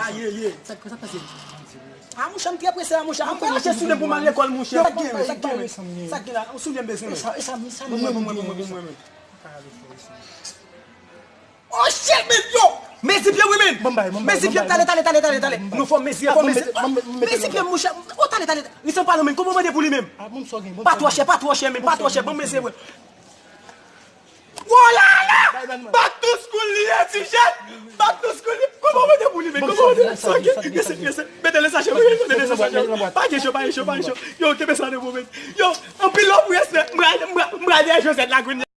A ye ye, sa kwa sa pase? A mou chan tre prese a mou chanm, mwen lache soulem pou man lekol mou chan. Sak gen we, sak gen we, sak gen la, ou soule bezon we. E sa mi, sa mi. Mwen mwen mwen mwen mwen. mwen. Oh shit men yo! Mezi pye women! Mezi pye tale tale tale tale tale. Nou fò mezi, fò mezi. Mezi pye mou chanm, o tale tale tale. Li son men, koumou mwen de pou li men? Pat wache, pat chè men, pat wache, bon mezi wè. Wola la! Bat! to school li Mwen ti jen, bak nou skoli, koman mwen de mouni men, koman mwen de sanke, yese, yese, mwen de sache mwen, mwen de sache mwen, pa ge chou, pa ge chou, pa ge chou, yo, kebe sa de mou men, yo, an pilon mwen se, mwen de jose de la gouni.